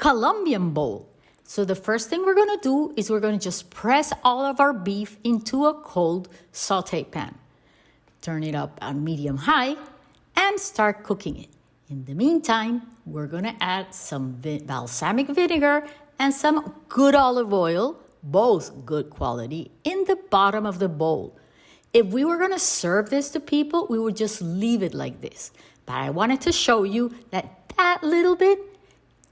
Colombian bowl. So the first thing we're gonna do is we're gonna just press all of our beef into a cold saute pan. Turn it up on medium high and start cooking it. In the meantime, we're gonna add some balsamic vinegar and some good olive oil, both good quality, in the bottom of the bowl. If we were gonna serve this to people, we would just leave it like this. But I wanted to show you that that little bit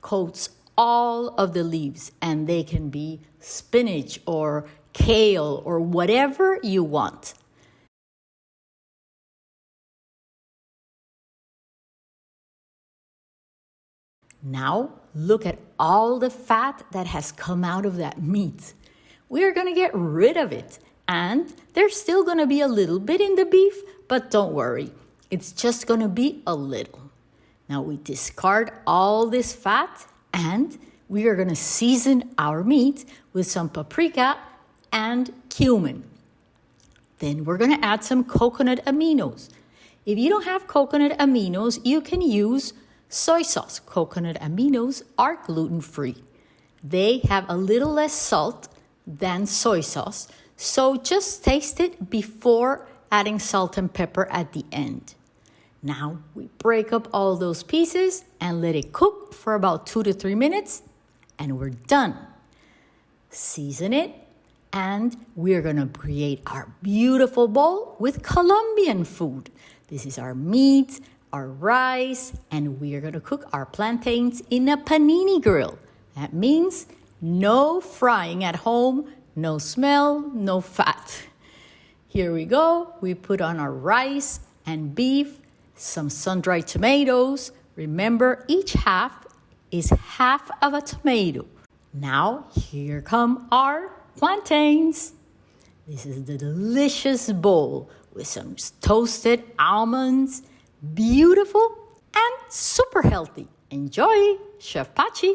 coats all of the leaves and they can be spinach or kale or whatever you want. Now look at all the fat that has come out of that meat. We're gonna get rid of it and there's still gonna be a little bit in the beef, but don't worry, it's just gonna be a little. Now we discard all this fat and we are going to season our meat with some paprika and cumin. Then we're going to add some coconut aminos. If you don't have coconut aminos, you can use soy sauce. Coconut aminos are gluten free. They have a little less salt than soy sauce, so just taste it before adding salt and pepper at the end. Now we break up all those pieces and let it cook for about two to three minutes and we're done. Season it and we're gonna create our beautiful bowl with Colombian food. This is our meat, our rice, and we are gonna cook our plantains in a panini grill. That means no frying at home, no smell, no fat. Here we go. We put on our rice and beef some sun-dried tomatoes. Remember, each half is half of a tomato. Now, here come our plantains. This is the delicious bowl with some toasted almonds, beautiful and super healthy. Enjoy, Chef Pachi.